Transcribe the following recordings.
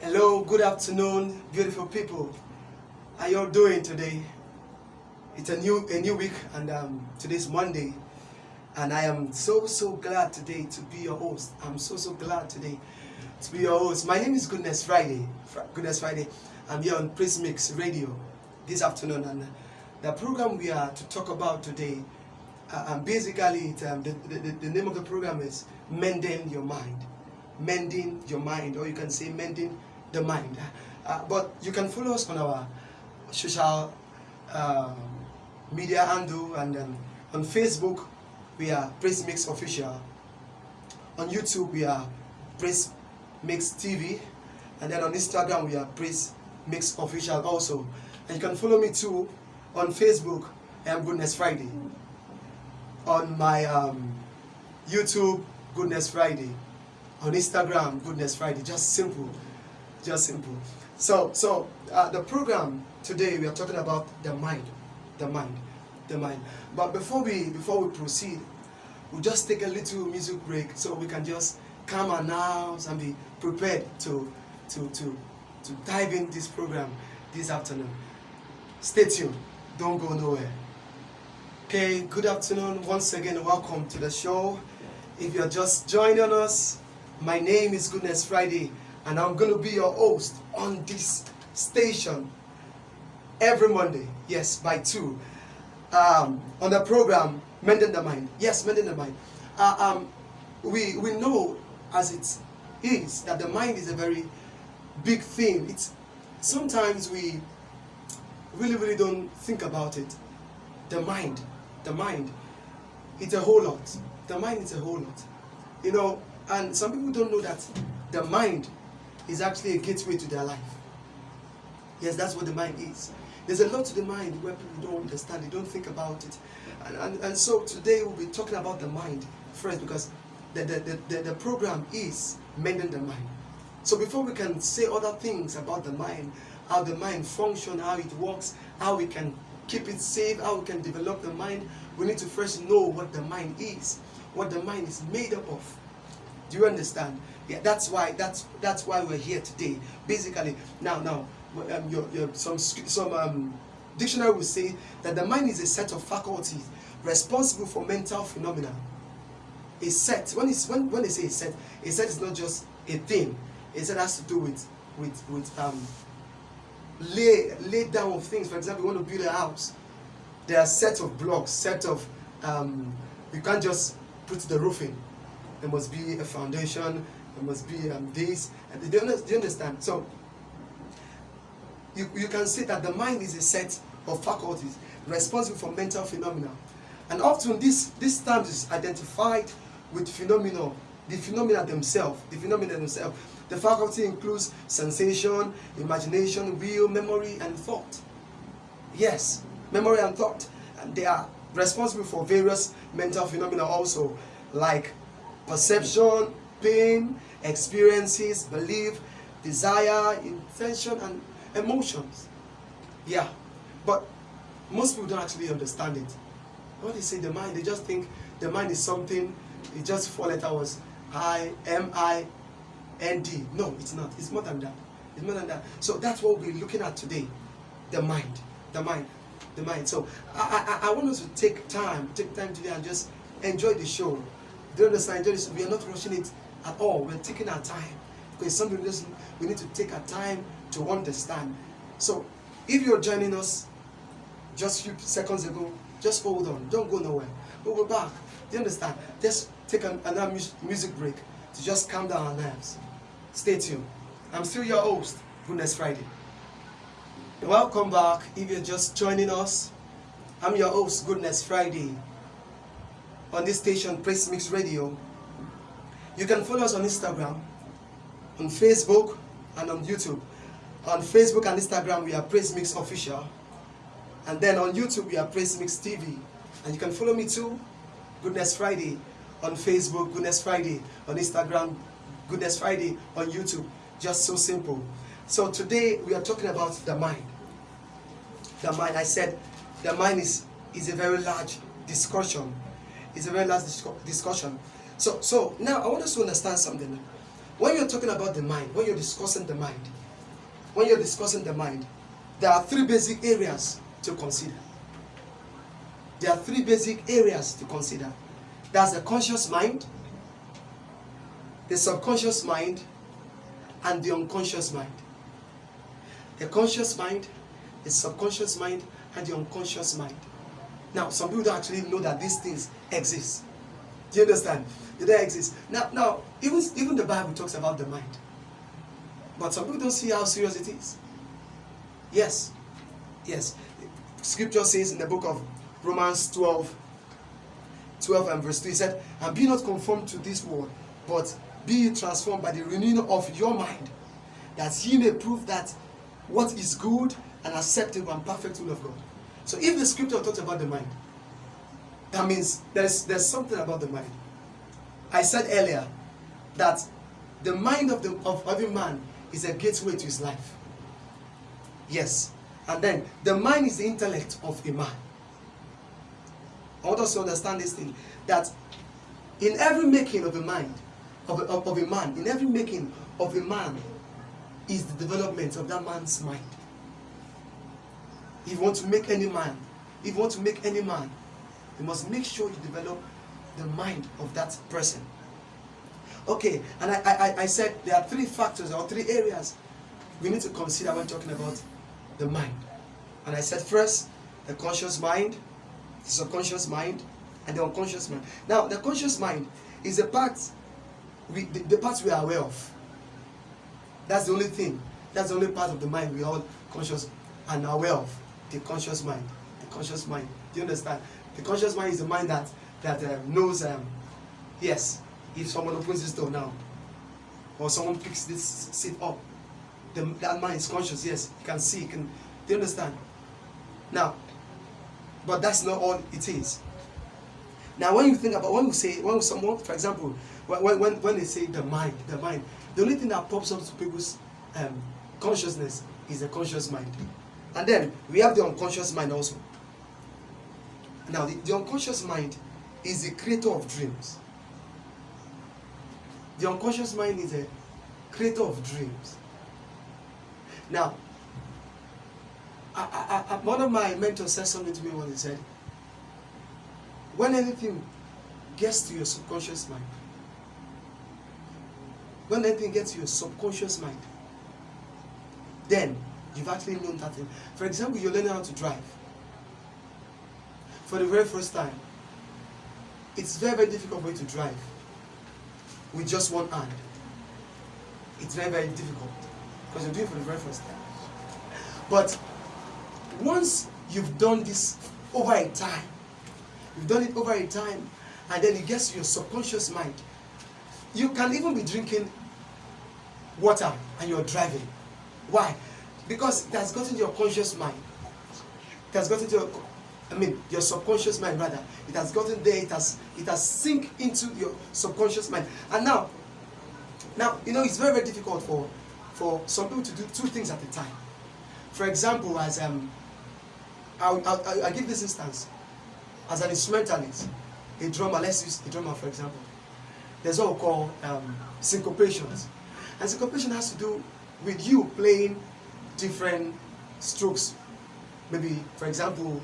Hello, good afternoon, beautiful people. How you all doing today? It's a new a new week, and um, today's Monday, and I am so so glad today to be your host. I'm so so glad today to be your host. My name is Goodness Friday. Fr Goodness Friday. I'm here on Praise Mix Radio this afternoon, and the program we are to talk about today, uh, and basically, it, um, the, the the name of the program is Mending Your Mind mending your mind, or you can say mending the mind. Uh, but you can follow us on our social uh, media handle and um, on Facebook we are Praise Mix Official. On YouTube we are Praise Mix TV, and then on Instagram we are Praise Mix Official also. And you can follow me too on Facebook. I am Goodness Friday. On my um, YouTube, Goodness Friday on Instagram, Goodness Friday. Just simple, just simple. So, so uh, the program today we are talking about the mind, the mind, the mind. But before we before we proceed, we'll just take a little music break so we can just our nerves and be prepared to to to to dive in this program this afternoon. Stay tuned. Don't go nowhere. Okay, good afternoon. Once again, welcome to the show. If you're just joining us, my name is Goodness Friday, and I'm going to be your host on this station every Monday, yes, by 2, um, on the program Mending the Mind. Yes, Mending the Mind. Uh, um, we, we know as it is that the mind is a very big thing. It's Sometimes we really, really don't think about it. The mind, the mind, it's a whole lot. The mind is a whole lot. You know, and some people don't know that the mind is actually a gateway to their life. Yes, that's what the mind is. There's a lot to the mind where people don't understand, they don't think about it. And, and, and so today we'll be talking about the mind first because the, the, the, the, the program is mending the mind. So before we can say other things about the mind, how the mind functions, how it works, how we can keep it safe, how we can develop the mind, we need to first know what the mind is, what the mind is made up of. Do you understand? Yeah, that's why that's that's why we're here today. Basically, now now um, your, your, some some um, dictionary will say that the mind is a set of faculties responsible for mental phenomena. A set when it's when when they say a set, a set is not just a thing. A set has to do with with with um lay lay down of things. For example, you want to build a house. There are set of blocks, set of um, you can't just put the roof in there must be a foundation, there must be um, this. Do you, do you understand? So, you, you can see that the mind is a set of faculties responsible for mental phenomena. And often this, this term is identified with phenomena, the phenomena themselves, the phenomena themselves. The faculty includes sensation, imagination, will, memory, and thought. Yes, memory and thought. And they are responsible for various mental phenomena also, like perception, pain, experiences, belief, desire, intention, and emotions. Yeah, but most people don't actually understand it. When they say the mind, they just think the mind is something, it just four letters was I, M, I, N, D. No, it's not. It's more than that. It's more than that. So that's what we're looking at today. The mind. The mind. The mind. So I, I, I want us to take time, take time today and just enjoy the show. Do you understand? We are not rushing it at all. We're taking our time. Because something just we need to take our time to understand. So if you're joining us just a few seconds ago, just hold on. Don't go nowhere. We'll be back. Do you understand? Just take an, another music break to just calm down our nerves. Stay tuned. I'm still your host, Goodness Friday. Welcome back. If you're just joining us, I'm your host, Goodness Friday on this station, Praise Mix Radio. You can follow us on Instagram, on Facebook, and on YouTube. On Facebook and Instagram, we are Praise Mix Official. And then on YouTube, we are Praise Mix TV. And you can follow me too, Goodness Friday, on Facebook, Goodness Friday, on Instagram, Goodness Friday, on YouTube. Just so simple. So today, we are talking about the mind. The mind, I said, the mind is, is a very large discussion it's a very last discussion. So, so now I want us to understand something. when you're talking about the mind, when you're discussing the mind, when you're discussing the mind, there are three basic areas to consider. There are three basic areas to consider. There's the conscious mind, the subconscious mind, and the unconscious mind. The conscious mind, the subconscious mind, and the unconscious mind. Now, some people don't actually know that these things exist. Do you understand? They exist. Now, now, even, even the Bible talks about the mind. But some people don't see how serious it is. Yes. Yes. Scripture says in the book of Romans 12, 12 and verse 2, he said, And be not conformed to this world, but be transformed by the renewing of your mind, that ye may prove that what is good and acceptable and perfect will of God. So if the scripture talks about the mind, that means there's there's something about the mind. I said earlier that the mind of the of every man is a gateway to his life. Yes. And then the mind is the intellect of a man. I want us to understand this thing that in every making of a mind, of a, of, of a man, in every making of a man is the development of that man's mind. If you want to make any man, if you want to make any man, you must make sure you develop the mind of that person. Okay, and I, I, I said there are three factors or three areas we need to consider when talking about the mind. And I said first, the conscious mind, the subconscious mind, and the unconscious mind. Now, the conscious mind is the part we, the, the part we are aware of. That's the only thing. That's the only part of the mind we are all conscious and aware of. The conscious mind. The conscious mind. Do you understand? The conscious mind is the mind that that uh, knows. Um, yes, if someone opens this door now, or someone picks this seat up, the, that mind is conscious. Yes, you can see. You can. Do you understand? Now, but that's not all it is. Now, when you think about when we say when someone, for example, when when when they say the mind, the mind, the only thing that pops up to people's um, consciousness is the conscious mind, and then we have the unconscious mind also. Now, the, the unconscious mind is the creator of dreams. The unconscious mind is a creator of dreams. Now, I, I, I, one of my mentors said something to me when he said, when anything gets to your subconscious mind, when anything gets to your subconscious mind, then you've actually known that thing. For example, you're learning how to drive. For the very first time, it's very, very difficult for you to drive with just one hand. It's very, very difficult because you're doing it for the very first time. But once you've done this over a time, you've done it over a time, and then it gets to your subconscious mind, you can even be drinking water and you're driving. Why? Because it has gotten your conscious mind. It has gotten to your, I mean, your subconscious mind rather. It has gotten there. It has it has sink into your subconscious mind. And now, now you know it's very very difficult for for some people to do two things at a time. For example, as um, I'll, I'll, I'll give this instance. As an instrumentalist, a drummer, let's use a drummer for example. There's what we call um, syncopations. And syncopation has to do with you playing different strokes. Maybe, for example,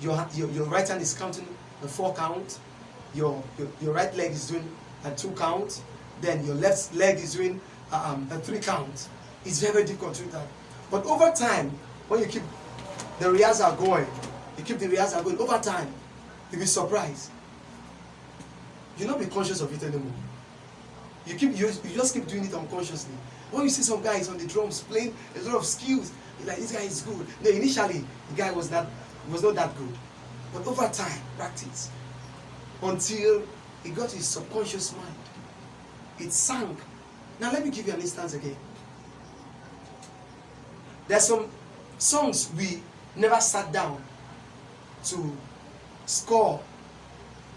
your, your, your right hand is counting a four count, your, your, your right leg is doing a two count, then your left leg is doing um, a three count. It's very, very difficult to do that. But over time, when you keep the rehearsal going, you keep the rehearsal going, over time, you'll be surprised. You'll not be conscious of it anymore. You keep you, you just keep doing it unconsciously. When you see some guys on the drums playing a lot of skills, you're like, this guy is good. No, initially the guy was not was not that good. But over time, practice. Until it got his subconscious mind. It sank. Now let me give you an instance again. There's some songs we never sat down to score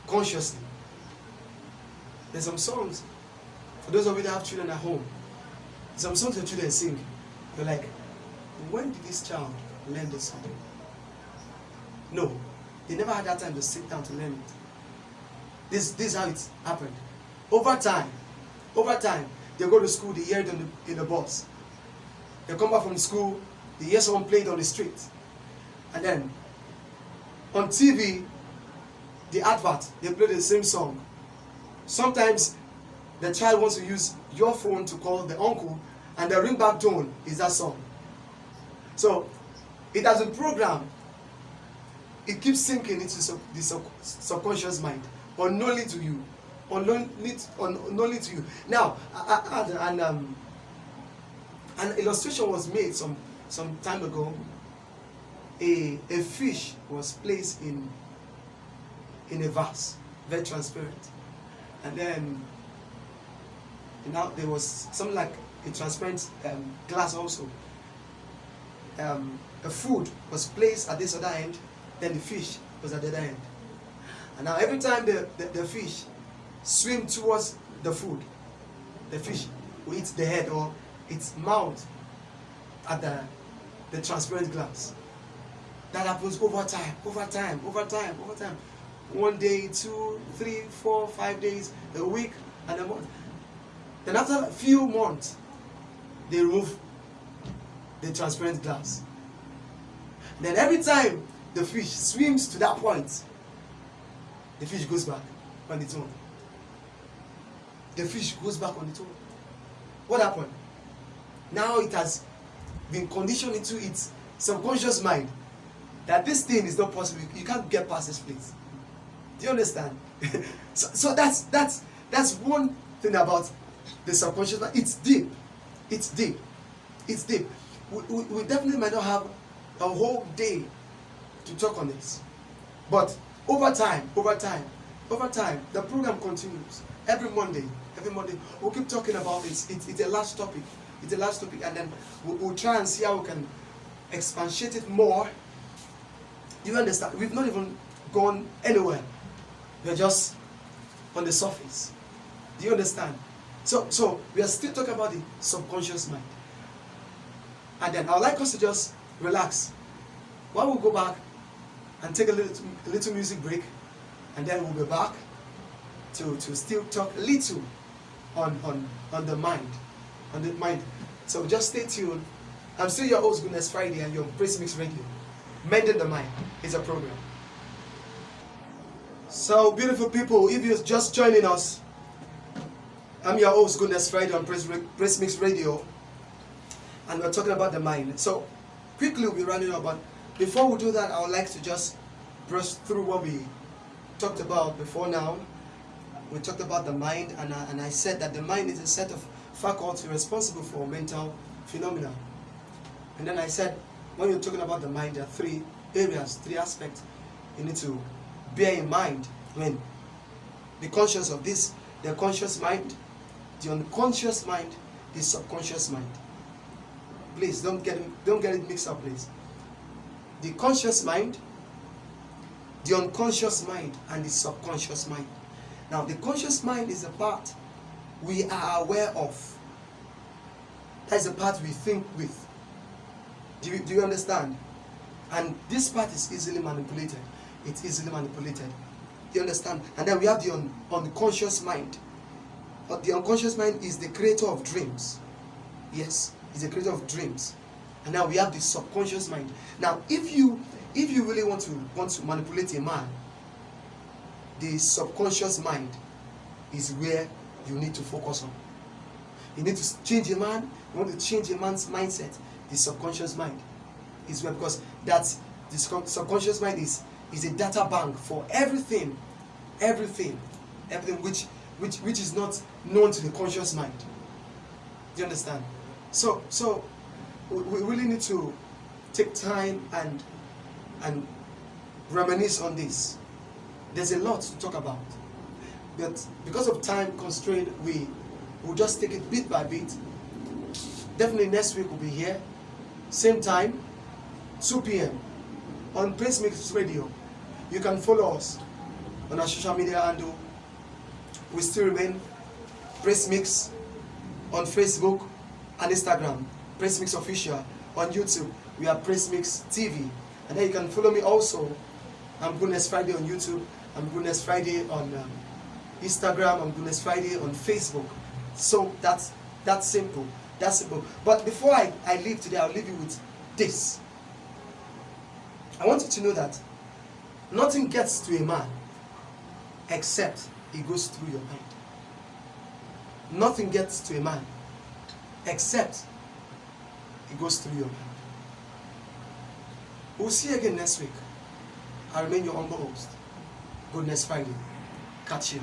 consciously. There's some songs, for those of you that have children at home, some songs your children sing. You're like, when did this child learn this song? No, they never had that time to sit down to learn it. This, this is how it happened. Over time, over time, they go to school, they hear it in the, in the bus. They come back from school, they hear someone playing on the street. And then on TV, the advert, they play the same song. Sometimes the child wants to use your phone to call the uncle, and the ringback tone is that song. So it has been programmed. It keeps sinking into the sub, subconscious mind, unknowingly to you, unknowingly, to you. Now, I, um, an illustration was made some some time ago. A a fish was placed in in a vase, very transparent, and then now there was something like a transparent um, glass also. Um, a food was placed at this other end, then the fish was at the other end. And now every time the, the, the fish swim towards the food, the fish will eat the head or its mouth at the, the transparent glass. That happens over time, over time, over time, over time. One day, two, three, four, five days, a week, and a month. Then after a few months, they remove the transparent glass. Then every time the fish swims to that point, the fish goes back on its own. The fish goes back on its own. What happened? Now it has been conditioned into its subconscious mind that this thing is not possible. You can't get past this place. Do you understand? so, so that's that's that's one thing about the subconscious mind. It's deep. It's deep. It's deep. We, we, we definitely might not have a whole day to talk on this. But over time, over time, over time, the program continues. Every Monday, every Monday, we'll keep talking about this. It's, it's a large topic. It's a large topic. And then we'll, we'll try and see how we can expatiate it more. You understand? We've not even gone anywhere. We're just on the surface. Do you understand? So, so we are still talking about the subconscious mind. And then I'd like us to just relax. While we go back and take a little, a little music break, and then we'll be back to, to still talk a little on, on, on the mind. On the mind. So just stay tuned. I'm still your host, Goodness Friday, and you're Praise Mix Radio. Mending the Mind is a program. So, beautiful people, if you're just joining us, I'm your host, Goodness Friday on Praise Mix Radio and we're talking about the mind. So quickly we'll be running up, but before we do that, I would like to just brush through what we talked about before now. We talked about the mind, and I, and I said that the mind is a set of faculties responsible for mental phenomena. And then I said, when you're talking about the mind, there are three areas, three aspects you need to bear in mind. I mean, be conscious of this, the conscious mind, the unconscious mind, the subconscious mind. Please don't get it, don't get it mixed up, please. The conscious mind, the unconscious mind, and the subconscious mind. Now, the conscious mind is the part we are aware of. That is the part we think with. Do you, do you understand? And this part is easily manipulated. It's easily manipulated. Do you understand? And then we have the un, unconscious mind. But the unconscious mind is the creator of dreams. Yes is a creator of dreams. And now we have the subconscious mind. Now, if you if you really want to want to manipulate a man, the subconscious mind is where you need to focus on. You need to change a man, you want to change a man's mindset, the subconscious mind is where because that's the subconscious mind is is a data bank for everything, everything, everything which which which is not known to the conscious mind. Do you understand? So, so we really need to take time and and reminisce on this. There's a lot to talk about, but because of time constraint, we will just take it bit by bit. Definitely next week we'll be here, same time, 2 p.m. on Praise Mix Radio. You can follow us on our social media handle. We still remain Praise Mix on Facebook, and Instagram, Praise Mix Official. On YouTube, we are Praise Mix TV. And then you can follow me also. I'm Goodness Friday on YouTube. I'm Goodness Friday on um, Instagram. I'm Goodness Friday on Facebook. So that's That's simple. That's simple. But before I, I leave today, I'll leave you with this. I want you to know that nothing gets to a man except it goes through your mind. Nothing gets to a man except it goes through your mind. We'll see you again next week. I remain your humble host. Good next Friday. Catch you.